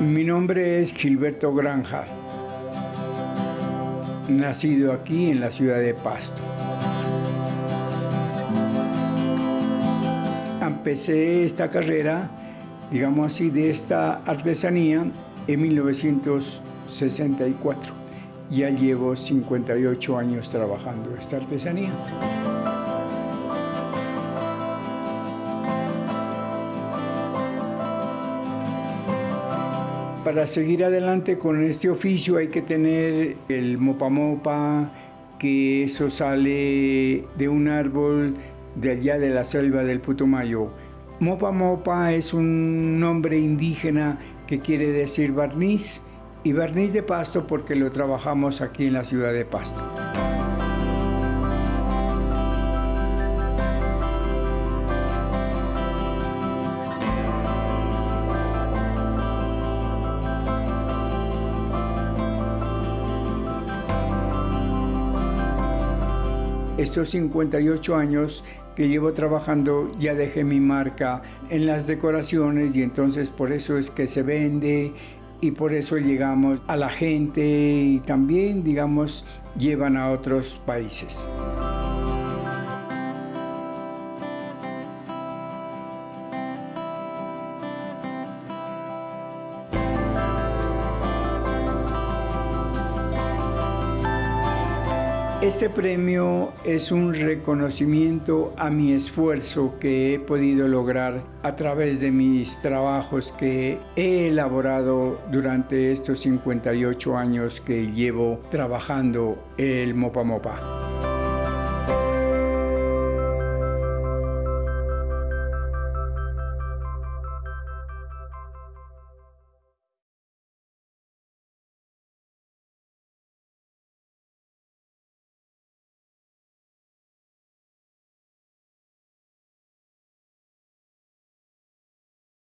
Mi nombre es Gilberto Granja, nacido aquí en la ciudad de Pasto. Empecé esta carrera, digamos así, de esta artesanía en 1964. Ya llevo 58 años trabajando esta artesanía. Para seguir adelante con este oficio hay que tener el mopa mopa, que eso sale de un árbol de allá de la selva del Putumayo. Mopa mopa es un nombre indígena que quiere decir barniz y barniz de pasto porque lo trabajamos aquí en la ciudad de Pasto. Estos 58 años que llevo trabajando ya dejé mi marca en las decoraciones y entonces por eso es que se vende y por eso llegamos a la gente y también digamos llevan a otros países. Este premio es un reconocimiento a mi esfuerzo que he podido lograr a través de mis trabajos que he elaborado durante estos 58 años que llevo trabajando el Mopa Mopa.